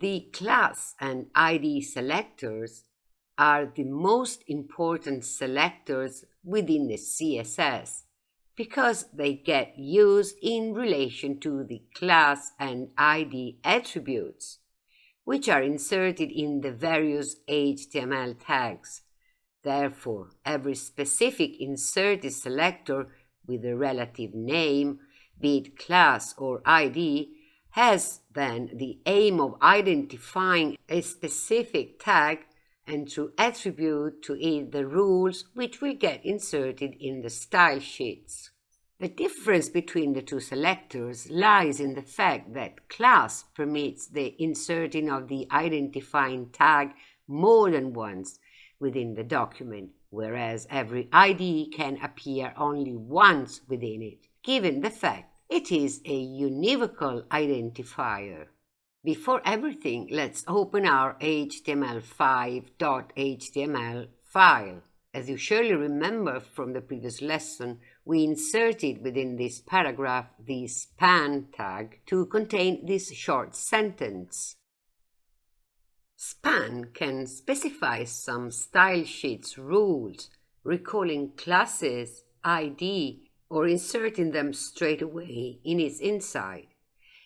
The class and ID selectors are the most important selectors within the CSS because they get used in relation to the class and ID attributes, which are inserted in the various HTML tags. Therefore, every specific inserted selector with a relative name, be it class or ID, has then the aim of identifying a specific tag and to attribute to it the rules which will get inserted in the style sheets. The difference between the two selectors lies in the fact that class permits the inserting of the identifying tag more than once within the document, whereas every ID can appear only once within it, given the fact it is a univocal identifier. Before everything, let's open our html5.html file. As you surely remember from the previous lesson, we inserted within this paragraph the span tag to contain this short sentence. Span can specify some style sheets rules, recalling classes, ID, or inserting them straight away in its inside.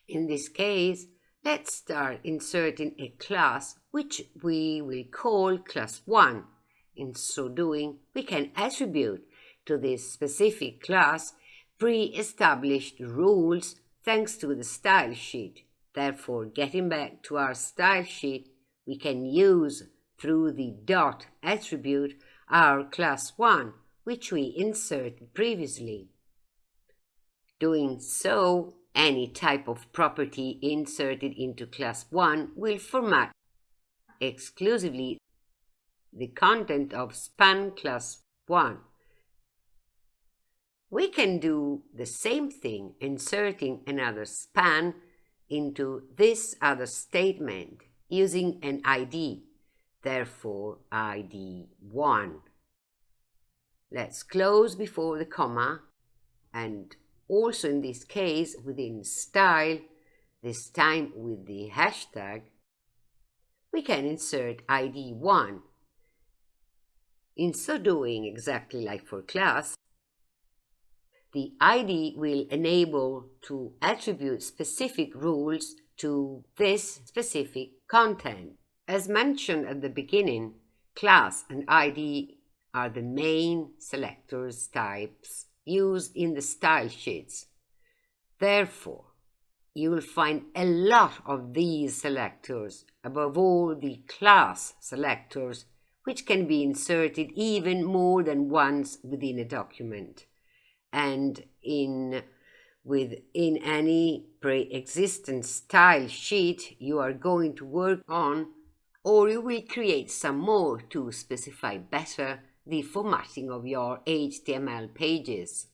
In this case, Let's start inserting a class which we will call class 1. In so doing, we can attribute to this specific class pre-established rules thanks to the style sheet. Therefore, getting back to our style sheet, we can use through the dot attribute our class 1, which we inserted previously. Doing so any type of property inserted into class 1 will format exclusively the content of span class 1. We can do the same thing inserting another span into this other statement using an ID, therefore ID 1. Let's close before the comma and also in this case within style, this time with the hashtag, we can insert ID 1. In so doing, exactly like for class, the ID will enable to attribute specific rules to this specific content. As mentioned at the beginning, class and ID are the main selectors types used in the style sheets. Therefore, you will find a lot of these selectors, above all the class selectors, which can be inserted even more than once within a document. And in within any pre-existent style sheet you are going to work on, or you will create some more to specify better the formatting of your HTML pages.